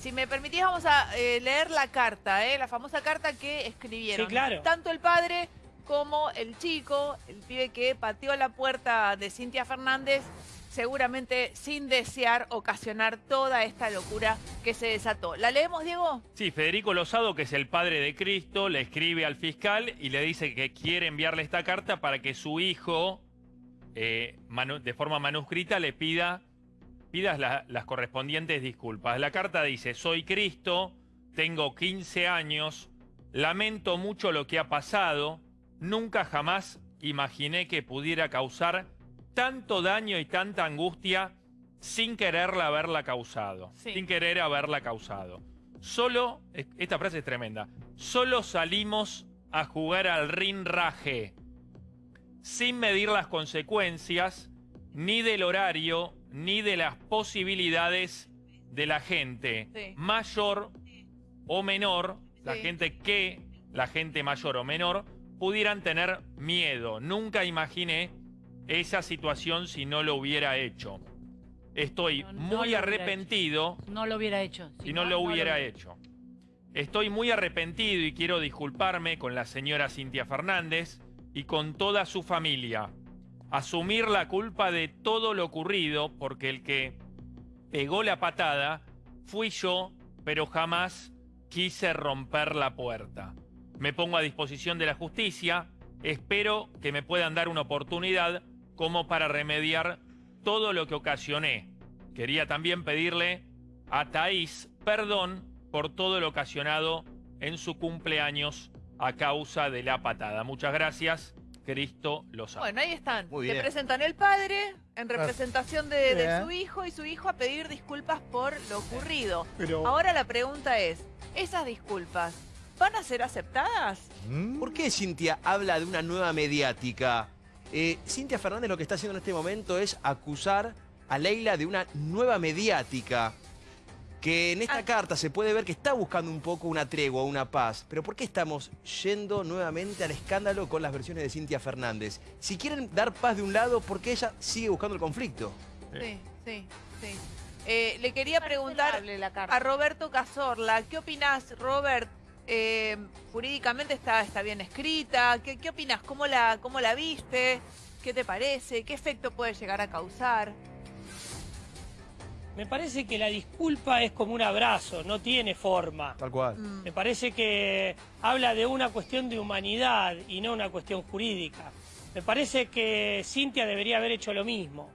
si me permitís vamos a eh, leer la carta, ¿eh? la famosa carta que escribieron. Sí, claro. Tanto el padre como el chico, el pibe que pateó la puerta de Cintia Fernández, seguramente sin desear ocasionar toda esta locura que se desató. ¿La leemos, Diego? Sí, Federico Lozado, que es el padre de Cristo, le escribe al fiscal y le dice que quiere enviarle esta carta para que su hijo, eh, de forma manuscrita, le pida pidas las correspondientes disculpas. La carta dice, soy Cristo, tengo 15 años, lamento mucho lo que ha pasado, nunca jamás imaginé que pudiera causar tanto daño y tanta angustia sin quererla haberla causado. Sin querer haberla causado. Solo, esta frase es tremenda, solo salimos a jugar al rinraje sin medir las consecuencias ni del horario ni de las posibilidades de la gente mayor o menor, la gente que, la gente mayor o menor, pudieran tener miedo. Nunca imaginé esa situación si no lo hubiera hecho. Estoy muy arrepentido. No lo hubiera hecho. Si, no, lo hubiera hecho. Estoy muy arrepentido y quiero disculparme con la señora Cintia Fernández y con toda su familia. Asumir la culpa de todo lo ocurrido porque el que pegó la patada fui yo, pero jamás quise romper la puerta me pongo a disposición de la justicia, espero que me puedan dar una oportunidad como para remediar todo lo que ocasioné. Quería también pedirle a Thaís perdón por todo lo ocasionado en su cumpleaños a causa de la patada. Muchas gracias. Cristo lo sabe. Bueno, ahí están. Le presentan el padre en representación de, su hijo y su hijo a pedir disculpas por lo ocurrido. Ahora la pregunta es, ¿esas disculpas ¿Van a ser aceptadas? ¿Mm? ¿Por qué Cintia habla de una nueva mediática? Eh, Cintia Fernández lo que está haciendo en este momento es acusar a Leila de una nueva mediática. Que en esta ah. carta se puede ver que está buscando un poco una tregua, una paz. Pero ¿por qué estamos yendo nuevamente al escándalo con las versiones de Cintia Fernández? Si quieren dar paz de un lado, ¿por qué ella sigue buscando el conflicto? Sí, sí, sí. Eh, le quería preguntar a Roberto Cazorla. ¿Qué opinás, Robert, eh, jurídicamente está, está bien escrita. ¿Qué, qué opinas? ¿Cómo la, ¿Cómo la viste? ¿Qué te parece? ¿Qué efecto puede llegar a causar? Me parece que la disculpa es como un abrazo, no tiene forma. Tal cual. Mm. Me parece que habla de una cuestión de humanidad y no una cuestión jurídica. Me parece que Cintia debería haber hecho lo mismo.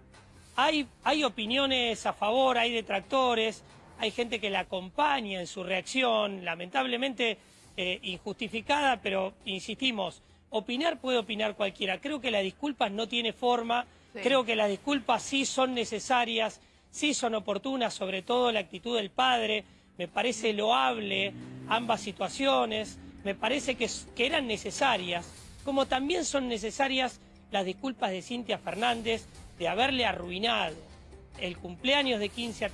Hay, hay opiniones a favor, hay detractores, hay gente que la acompaña en su reacción, lamentablemente eh, injustificada, pero insistimos, opinar puede opinar cualquiera. Creo que las disculpas no tiene forma, creo que las disculpas sí son necesarias, sí son oportunas, sobre todo la actitud del padre, me parece loable ambas situaciones, me parece que, eran necesarias, como también son necesarias las disculpas de Cintia Fernández de haberle arruinado el cumpleaños de 15 a